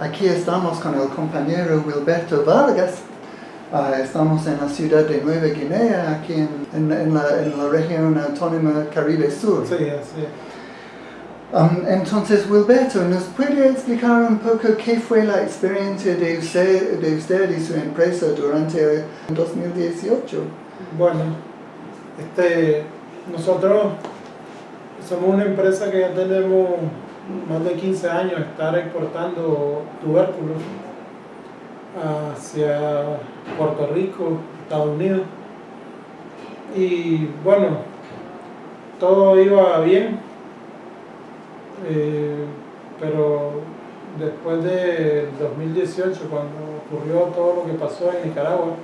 aquí estamos con el compañero Wilberto Vargas. Ah, estamos en la ciudad de Nueva Guinea, aquí en, en- en la, en la región autónoma Caribe Sur. Sí, es. Um, entonces, Wilberto, ¿nos puede explicar un poco qué fue la experiencia de usted, de usted y su empresa durante el 2018? Bueno, este, nosotros somos una empresa que ya tenemos más de 15 años estar exportando tubérculos hacia Puerto Rico, Estados Unidos. Y bueno, todo iba bien, eh, pero después del 2018, cuando ocurrió todo lo que pasó en Nicaragua,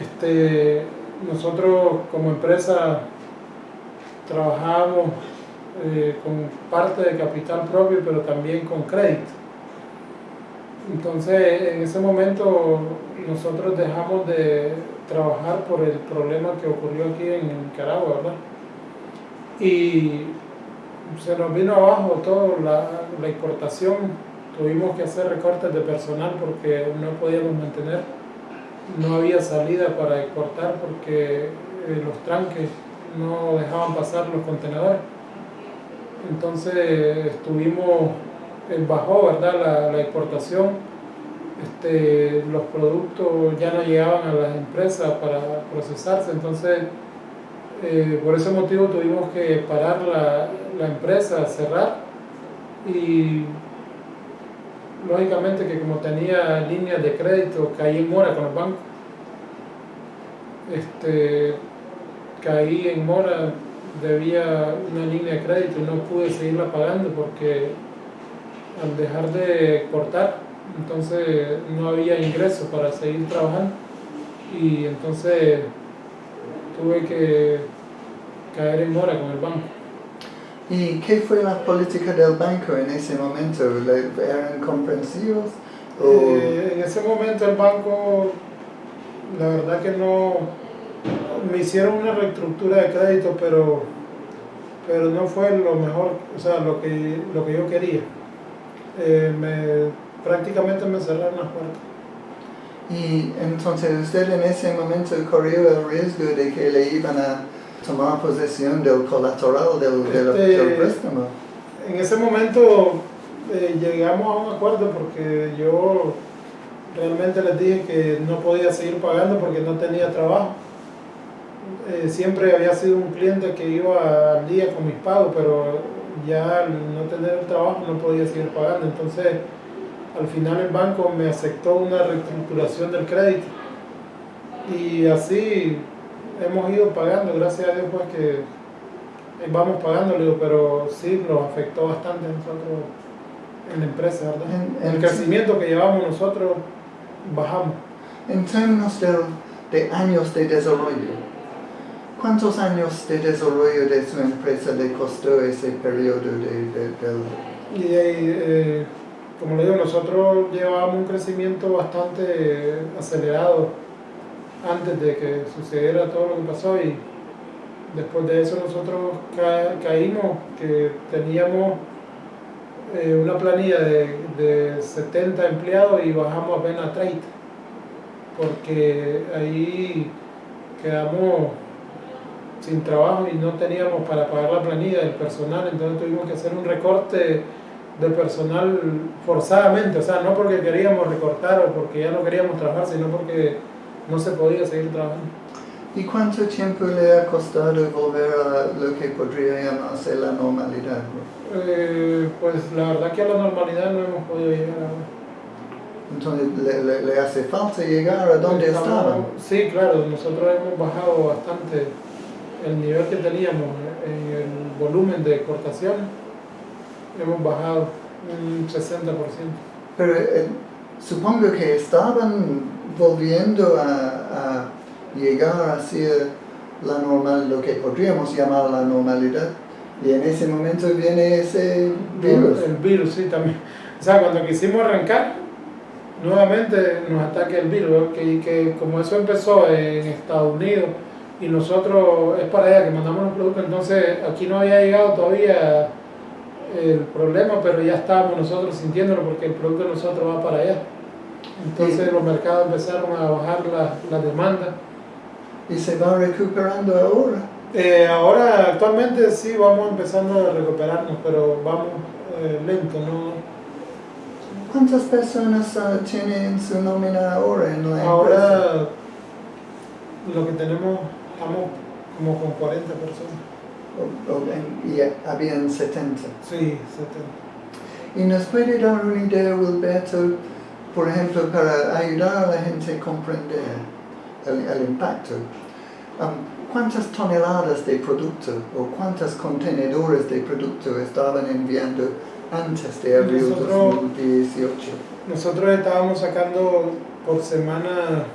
este, nosotros como empresa trabajamos eh, con parte de capital propio, pero también con crédito. Entonces, en ese momento nosotros dejamos de trabajar por el problema que ocurrió aquí en Nicaragua, ¿verdad? Y se nos vino abajo toda la, la exportación, tuvimos que hacer recortes de personal porque no podíamos mantener no había salida para exportar porque eh, los tranques no dejaban pasar los contenedores. Entonces estuvimos, eh, bajó ¿verdad? La, exportación, este, los productos ya no llegaban a las empresas para procesarse, entonces eh, por ese motivo tuvimos que parar la, la empresa, cerrar. Y lógicamente que como tenía líneas de crédito caí en mora con los bancos. Este caí en mora debía una línea de crédito y no pude seguirla pagando porque al dejar de exportar entonces no había ingresos para seguir trabajando y entonces tuve que caer en mora con el banco ¿Y qué fue la política del banco en ese momento? ¿Le- ¿Eran comprensivos? ¿O Eh, en ese momento el banco, la verdad que no, me hicieron una reestructura de crédito, pero, pero no fue lo mejor, o sea, lo que, lo que yo quería. Eh, me, prácticamente me cerraron las puertas. Y entonces usted en ese momento corrió el riesgo de que le iban a tomar posesión del colateral del, del, Este- del préstamo. En ese momento eh, llegamos a un acuerdo porque yo realmente les dije que no podía seguir pagando porque no tenía trabajo. Eh, siempre había sido un cliente que iba al día con mis pagos, pero ya al no tener el trabajo no podía seguir pagando. Entonces, al final el banco me aceptó una reestructuración del crédito. Y así hemos ido pagando, gracias a Dios, pues que vamos digo, pero sí nos afectó bastante a nosotros en la empresa, ¿verdad? En- en- el crecimiento que llevamos nosotros bajamos. En términos de años de desarrollo, ¿cuántos años de desarrollo de su empresa le costó ese periodo de. Y eh, como le digo, nosotros llevábamos un crecimiento bastante acelerado antes de que sucediera todo lo que pasó y después de eso nosotros ca- caímos, que teníamos eh, una planilla de, de 70 empleados y bajamos apenas a 30, porque ahí quedamos sin trabajo y no teníamos para pagar la planilla del personal, entonces tuvimos que hacer un recorte de personal forzadamente, o sea, no porque queríamos recortar o porque ya no queríamos trabajar, sino porque no se podía seguir trabajando. ¿Y cuánto tiempo le ha costado volver a lo que podría llamarse la normalidad? Eh, pues la verdad que a la normalidad no hemos podido llegar ahora. Entonces, ¿le, le- le hace falta llegar a donde estaban? Sí, claro, nosotros hemos bajado bastante el nivel que teníamos en el volumen de exportaciones, hemos bajado un 60%. Pero eh, supongo que estaban volviendo a, a llegar hacia la normal, lo que podríamos llamar la normalidad. Y en ese momento viene ese virus. El virus, sí, también. O sea, cuando quisimos arrancar, nuevamente nos ataca el virus, que, que como eso empezó en Estados Unidos y nosotros es para allá que mandamos los productos, entonces aquí no había llegado todavía el problema, pero ya estábamos nosotros sintiéndolo porque el producto de nosotros va para allá. Entonces los mercados empezaron a bajar la, la demanda. ¿Y se va recuperando ahora? Eh, ahora actualmente sí vamos empezando a recuperarnos, pero vamos eh, lento, ¿no? ¿Cuántas personas uh, tienen su nómina ahora en la empresa? Ahora lo que tenemos, estamos como con 40 personas. Y habían 70. Sí, 70. ¿Y nos puede dar una idea, Wilberto, por ejemplo, para ayudar a la gente a comprender el, el impacto? Um, ¿Cuántas toneladas de producto o cuántos contenedores de producto estaban enviando antes de abril Nosotros- 2018? Nosotros estábamos sacando por semana,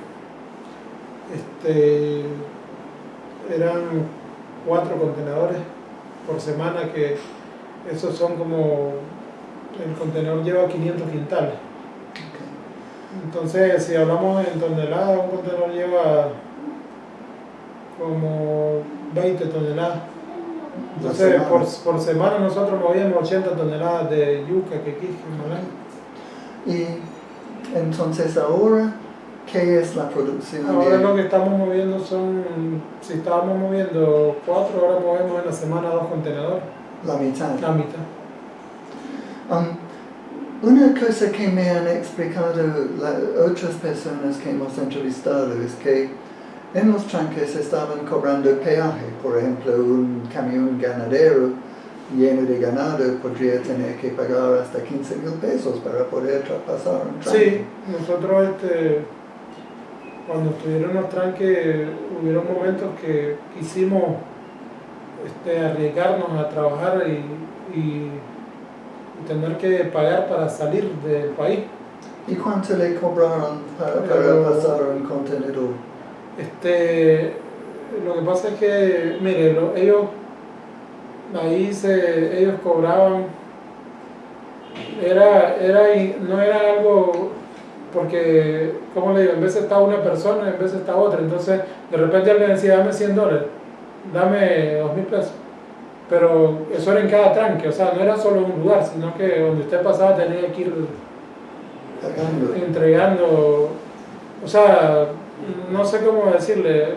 este, eran cuatro contenedores por semana, que esos son como, el contenedor lleva 500 quintales. Entonces, si hablamos en toneladas, un contenedor lleva como 20 toneladas. La Entonces, por, por semana nosotros movíamos 80 toneladas de yuca, quequije, malanga. Y entonces ahora, ¿qué es la producción? Ahora de- lo que estamos moviendo son, si estábamos moviendo cuatro, ahora movemos en la semana dos contenedores, la mitad. la mitad. Um, una cosa que me han explicado la- otras personas que hemos entrevistado es que en los tranques estaban cobrando peaje. Por ejemplo, un camión ganadero lleno de ganado podría tener que pagar hasta 15 mil pesos para poder traspasar un tranque. Sí, nosotros este, cuando estuvieron los tranques, hubieron momentos que quisimos este, arriesgarnos a trabajar y, y- y tener que pagar para salir del país. ¿Y cuánto le cobraron para, para pasar un contenedor? Este, lo que pasa es que, mire, lo- ellos ahí se, ellos cobraban, era, era, no era algo, porque, como le digo, en vez estaba una persona, en vez está otra, entonces de repente alguien decía, dame 100 dólares, dame 2 mil pesos, pero eso era en cada tranque, o sea, no era solo un lugar, sino que donde usted pasaba tenía que ir entregando, o sea, no sé cómo decirle,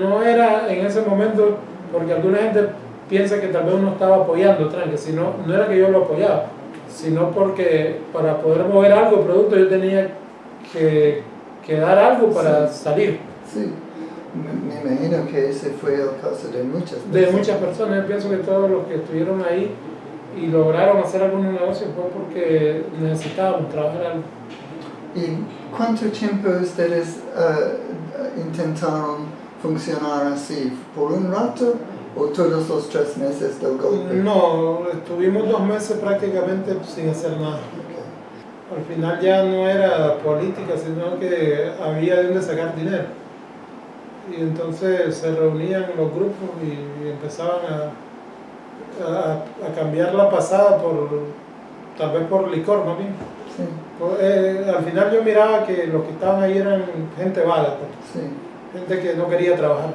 no era en ese momento, porque alguna gente piensa que tal vez uno estaba apoyando tranque, sino, no era que yo lo apoyaba, sino porque para poder mover algo, producto, yo tenía que, que dar algo para salir. Sí, me, me imagino que ese fue el caso de muchas De personas. muchas personas, yo pienso que todos los que estuvieron ahí y lograron hacer algunos negocios fue porque necesitábamos trabajar algo. ¿Y cuánto tiempo ustedes eh, intentaron funcionar así? ¿Por un rato o todos los tres meses del golpe? No, estuvimos dos meses prácticamente sin hacer nada. Al final ya no era política, sino que había de dónde sacar dinero. Y entonces se reunían los grupos y, y empezaban a, a, a cambiar la pasada por, tal vez por licor, más bien. Sí, Pues, eh, al final yo miraba que los que estaban ahí eran gente vaga, pues, sí. gente que no quería trabajar.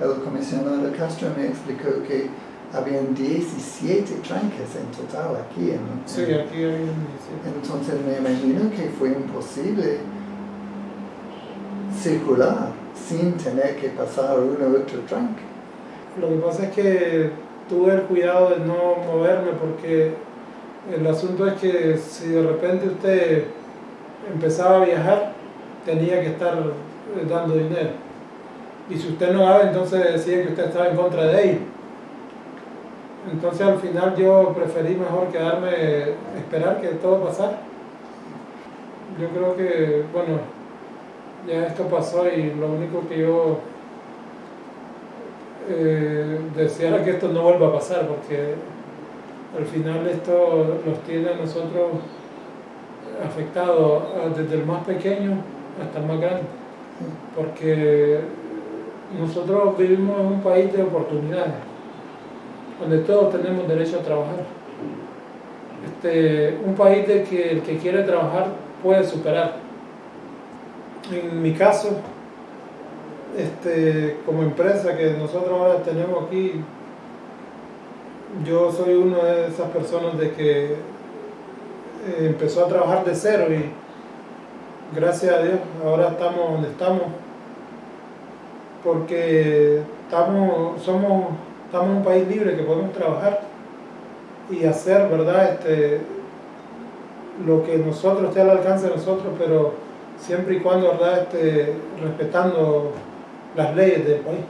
El comisionado Castro me explicó que habían 17 tranques en total aquí en Sí, en- aquí hay un... Entonces me imagino que fue imposible circular sin tener que pasar uno u otro tranque. Lo que pasa es que tuve el cuidado de no moverme porque el asunto es que si de repente usted empezaba a viajar, tenía que estar eh, dando dinero. Y si usted no daba, entonces decía que usted estaba en contra de ellos. Entonces al final yo preferí mejor quedarme, esperar que todo pasara. Yo creo que, bueno, ya esto pasó y lo único que yo eh, deseara que esto no vuelva a pasar porque al final esto los tiene a nosotros afectados desde el más pequeño hasta el más grande porque nosotros vivimos en un país de oportunidades donde todos tenemos derecho a trabajar. Este, un país de que el que quiere trabajar puede superar. En mi caso este, como empresa que nosotros ahora tenemos aquí, yo soy una de esas personas de que eh, empezó a trabajar de cero y gracias a Dios ahora estamos donde estamos porque estamos, somos, estamos en un país libre que podemos trabajar y hacer, ¿verdad? Este, lo que nosotros esté al alcance de nosotros, pero siempre y cuando, ¿verdad? Este, respetando las leyes del país.